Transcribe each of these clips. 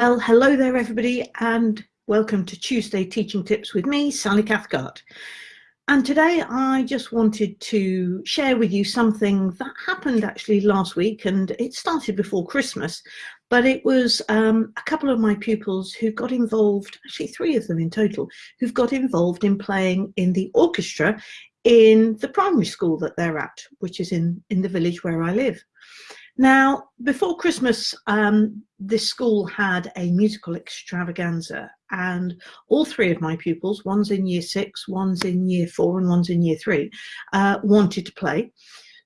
Well, hello there everybody and welcome to Tuesday Teaching Tips with me, Sally Cathcart. And today I just wanted to share with you something that happened actually last week and it started before Christmas, but it was um, a couple of my pupils who got involved, actually three of them in total, who've got involved in playing in the orchestra in the primary school that they're at, which is in, in the village where I live. Now, before Christmas, um, this school had a musical extravaganza and all three of my pupils, one's in year six, one's in year four and one's in year three, uh, wanted to play.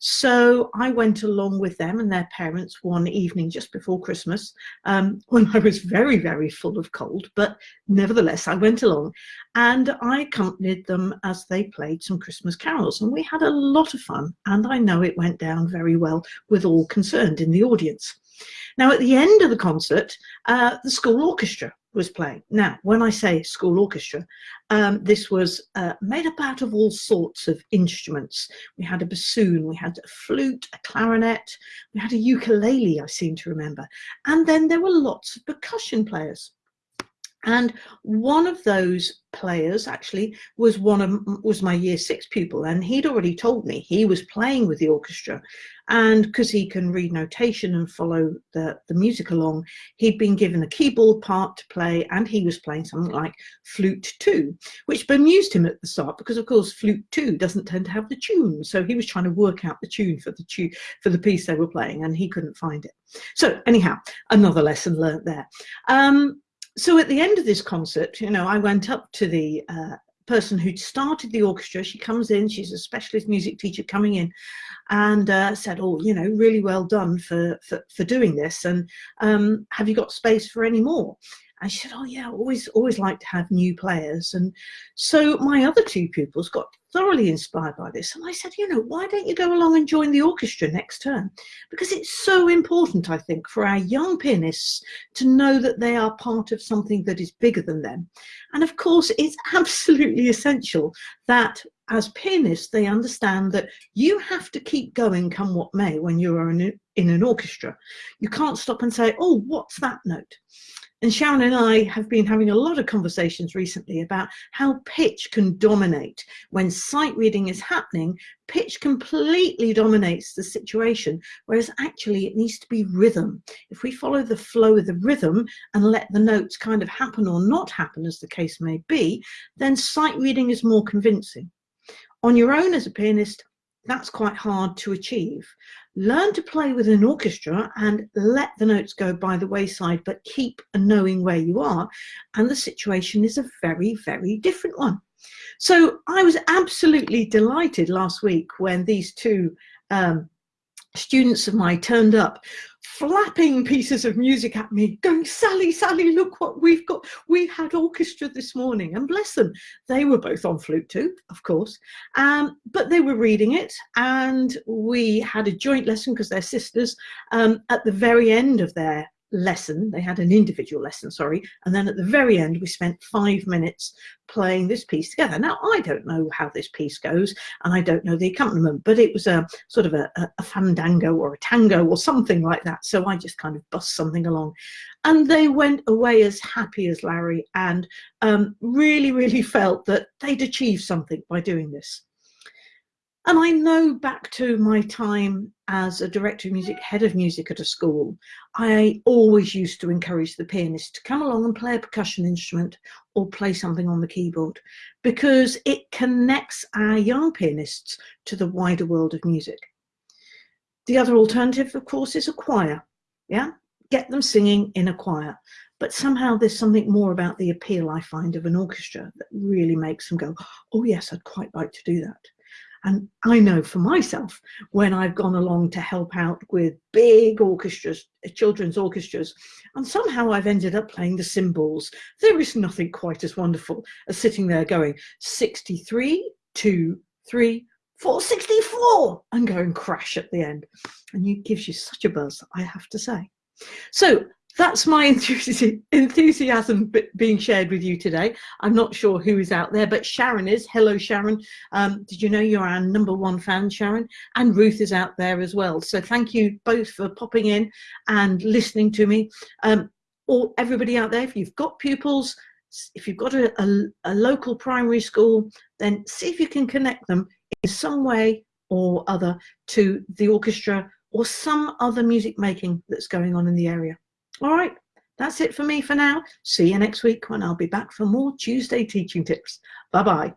So I went along with them and their parents one evening just before Christmas um, when I was very, very full of cold, but nevertheless, I went along and I accompanied them as they played some Christmas carols and we had a lot of fun and I know it went down very well with all concerned in the audience. Now at the end of the concert, uh, the school orchestra was playing. Now, when I say school orchestra, um, this was uh, made up out of all sorts of instruments. We had a bassoon, we had a flute, a clarinet, we had a ukulele, I seem to remember. And then there were lots of percussion players. And one of those players actually was one of was my year six pupil and he'd already told me he was playing with the orchestra. And because he can read notation and follow the the music along he'd been given a keyboard part to play and he was playing something like flute 2 which bemused him at the start because of course flute 2 doesn't tend to have the tune. So he was trying to work out the tune for the tune for the piece they were playing and he couldn't find it. So anyhow another lesson learnt there. Um, so at the end of this concert, you know, I went up to the uh, person who'd started the orchestra. She comes in, she's a specialist music teacher coming in and uh, said, oh, you know, really well done for, for, for doing this. And um, have you got space for any more? And she said, oh yeah, always, always like to have new players. And so my other two pupils got thoroughly inspired by this. And I said, you know, why don't you go along and join the orchestra next term? Because it's so important, I think, for our young pianists to know that they are part of something that is bigger than them. And of course, it's absolutely essential that as pianists, they understand that you have to keep going come what may when you're in, in an orchestra. You can't stop and say, oh, what's that note? And Sharon and I have been having a lot of conversations recently about how pitch can dominate. When sight reading is happening, pitch completely dominates the situation, whereas actually it needs to be rhythm. If we follow the flow of the rhythm and let the notes kind of happen or not happen, as the case may be, then sight reading is more convincing. On your own as a pianist, that's quite hard to achieve. Learn to play with an orchestra and let the notes go by the wayside, but keep knowing where you are. And the situation is a very, very different one. So I was absolutely delighted last week when these two um, students of mine turned up flapping pieces of music at me going sally sally look what we've got. We had orchestra this morning. And bless them they were both on flute too of course. Um, but they were reading it and we had a joint lesson because they're sisters um, at the very end of their lesson they had an individual lesson sorry and then at the very end we spent five minutes playing this piece together. Now i don't know how this piece goes and i don't know the accompaniment but it was a sort of a, a fandango or a tango or something like that so i just kind of bust something along. And they went away as happy as larry and um, really really felt that they'd achieved something by doing this and I know back to my time as a director of music, head of music at a school, I always used to encourage the pianist to come along and play a percussion instrument or play something on the keyboard because it connects our young pianists to the wider world of music. The other alternative, of course, is a choir. Yeah, get them singing in a choir. But somehow there's something more about the appeal I find of an orchestra that really makes them go, oh yes, I'd quite like to do that. And I know for myself, when I've gone along to help out with big orchestras, uh, children's orchestras, and somehow I've ended up playing the cymbals, there is nothing quite as wonderful as sitting there going 63, 2, 3, 464 and going crash at the end. And it gives you such a buzz, I have to say. So that's my enthusiasm being shared with you today. I'm not sure who is out there, but Sharon is. Hello, Sharon. Um, did you know you're our number one fan, Sharon? And Ruth is out there as well. So thank you both for popping in and listening to me. Um, or everybody out there, if you've got pupils, if you've got a, a, a local primary school, then see if you can connect them in some way or other to the orchestra or some other music making that's going on in the area. All right, that's it for me for now. See you next week when I'll be back for more Tuesday teaching tips. Bye-bye.